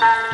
Bye.